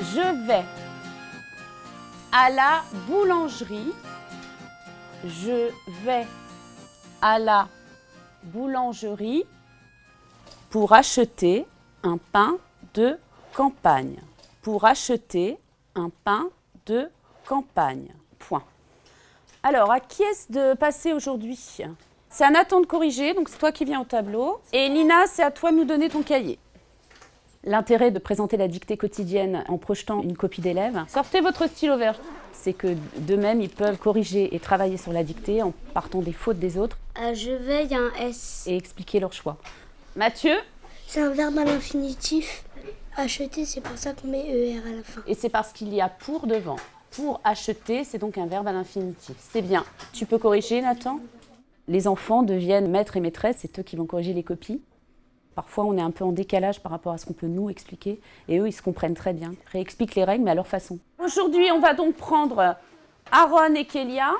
Je vais à la boulangerie. Je vais à la boulangerie pour acheter un pain de campagne. Pour acheter un pain de campagne. Point. Alors, à qui est-ce de passer aujourd'hui? C'est à Nathan de corriger, donc c'est toi qui viens au tableau. Et Lina, c'est à toi de nous donner ton cahier. L'intérêt de présenter la dictée quotidienne en projetant une copie d'élèves, sortez votre stylo vert. C'est que d'eux-mêmes, ils peuvent corriger et travailler sur la dictée en partant des fautes des autres Euh, je vais, il y a un S. et expliquer leur choix. Mathieu, C'est un verbe à l'infinitif. Acheter, c'est pour ça qu'on met ER à la fin. et c'est parce qu'il y a pour devant. Pour acheter, c'est donc un verbe à l'infinitif. C'est bien. Tu peux corriger, Nathan? Les enfants deviennent maîtres et maîtresses, c'est eux qui vont corriger les copies. Parfois, on est un peu en décalage par rapport à ce qu'on peut nous expliquer, et eux, ils se comprennent très bien. Réexpliquent les règles, mais à leur façon. Aujourd'hui, on va donc prendre Aaron et Kélia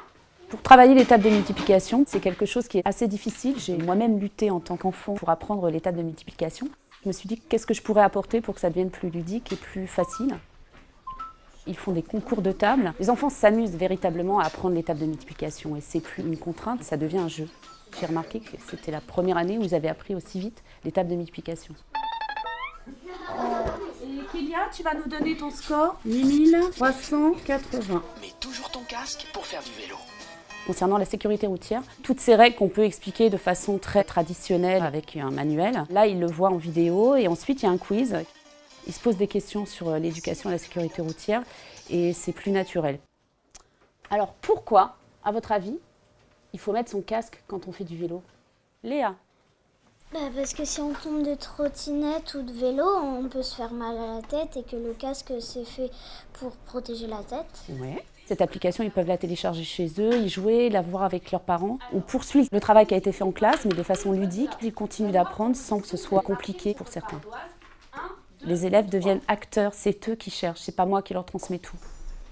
pour travailler tables de multiplication. C'est quelque chose qui est assez difficile. J'ai moi-même lutté en tant qu'enfant pour apprendre tables de multiplication. Je me suis dit, qu'est-ce que je pourrais apporter pour que ça devienne plus ludique et plus facile? Ils font des concours de tables. Les enfants s'amusent véritablement à apprendre tables de multiplication et c'est plus une contrainte, ça devient un jeu. J'ai remarqué que c'était la première année où vous avez appris aussi vite les tables de multiplication. Et Kélia, tu vas nous donner ton score? 8380. Mets toujours ton casque pour faire du vélo. Concernant la sécurité routière, toutes ces règles qu'on peut expliquer de façon très traditionnelle avec un manuel, là, ils le voient en vidéo et ensuite, il y a un quiz. Ils se posent des questions sur l'éducation et la sécurité routière et c'est plus naturel. Alors, pourquoi, à votre avis, il faut mettre son casque quand on fait du vélo Léa Bah, parce que si on tombe de trottinette ou de vélo, on peut se faire mal à la tête et que le casque c'est fait pour protéger la tête. Ouais. Cette application, ils peuvent la télécharger chez eux, y jouer, la voir avec leurs parents ou poursuivre le travail qui a été fait en classe, mais de façon ludique. Ils continuent d'apprendre sans que ce soit compliqué pour certains. Les élèves deviennent acteurs, c'est eux qui cherchent, c'est pas moi qui leur transmets tout.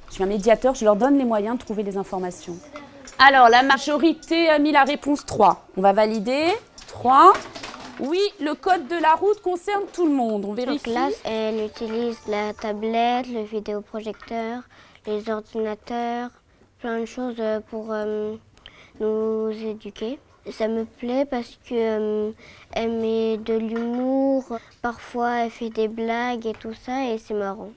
Je suis un médiateur, je leur donne les moyens de trouver les informations. Alors, la majorité a mis la réponse 3. On va valider. 3. Oui, le code de la route concerne tout le monde. On En vérifie. classe, elle utilise la tablette, le vidéoprojecteur, les ordinateurs, plein de choses euh, pour euh, nous éduquer. Ça me plaît parce que euh, elle met de l'humour, parfois elle fait des blagues et tout ça et c'est marrant.